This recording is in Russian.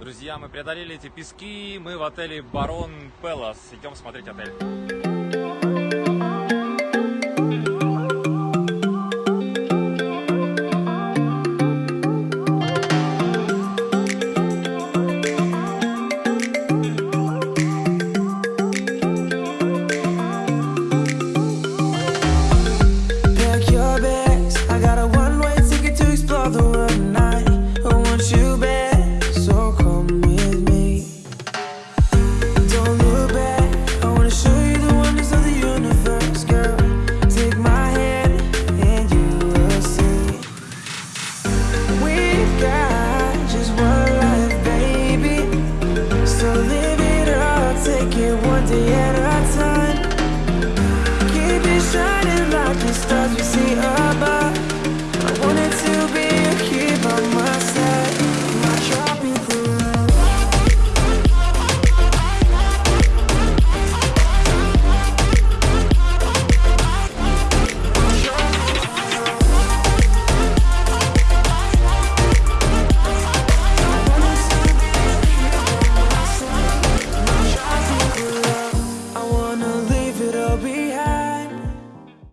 Друзья, мы преодолели эти пески, мы в отеле Барон Пелос. Идем смотреть отель. stars we